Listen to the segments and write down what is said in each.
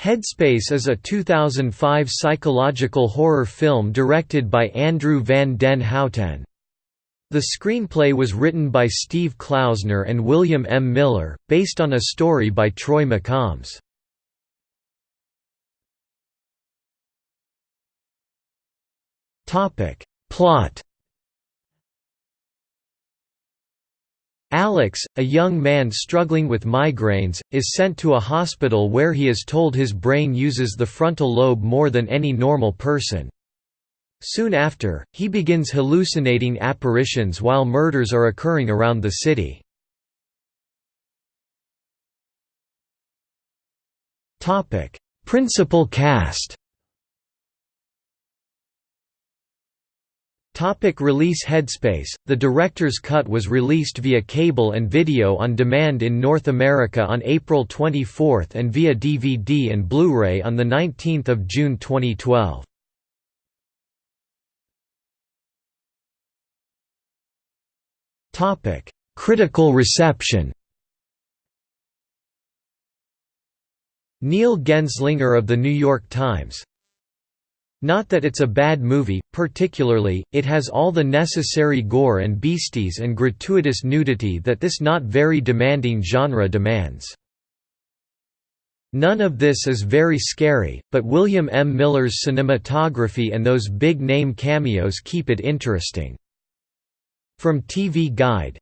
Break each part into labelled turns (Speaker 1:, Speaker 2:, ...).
Speaker 1: Headspace is a 2005 psychological horror film directed by Andrew Van Den Houten. The screenplay was written by Steve Klausner and William M. Miller, based on a story by Troy McCombs. Plot Alex, a young man struggling with migraines, is sent to a hospital where he is told his brain uses the frontal lobe more than any normal person. Soon after, he begins hallucinating apparitions while murders are occurring around the city. Principal cast Topic release Headspace The director's cut was released via cable and video on demand in North America on April 24 and via DVD and Blu-ray on 19 June 2012. Topic: Critical reception Neil Genzlinger of The New York Times not that it's a bad movie, particularly, it has all the necessary gore and beasties and gratuitous nudity that this not very demanding genre demands. None of this is very scary, but William M. Miller's cinematography and those big-name cameos keep it interesting. From TV Guide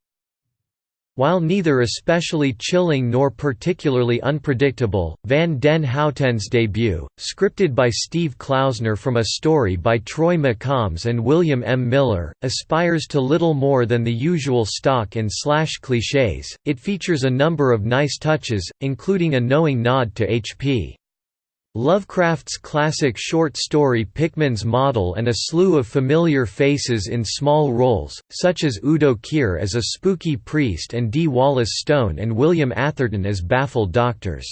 Speaker 1: while neither especially chilling nor particularly unpredictable, Van den Houten's debut, scripted by Steve Klausner from a story by Troy McCombs and William M. Miller, aspires to little more than the usual stock and slash clichés. It features a number of nice touches, including a knowing nod to H.P. Lovecraft's classic short story Pickman's Model and a slew of familiar faces in small roles, such as Udo Kier as a spooky priest and Dee Wallace Stone and William Atherton as baffled doctors.